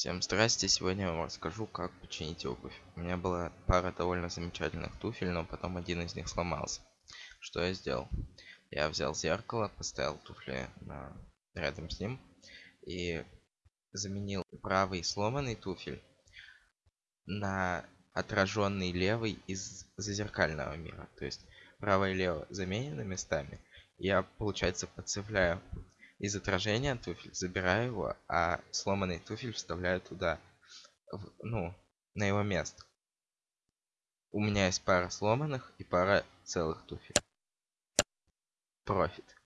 Всем здрасте, сегодня я вам расскажу, как починить обувь. У меня была пара довольно замечательных туфель, но потом один из них сломался. Что я сделал? Я взял зеркало, поставил туфли на... рядом с ним и заменил правый сломанный туфель на отраженный левый из зазеркального мира. То есть правое и левое заменены местами. Я, получается, подцепляю из отражения туфель, забираю его, а сломанный туфель вставляю туда, в, ну, на его место. У меня есть пара сломанных и пара целых туфель. Профит.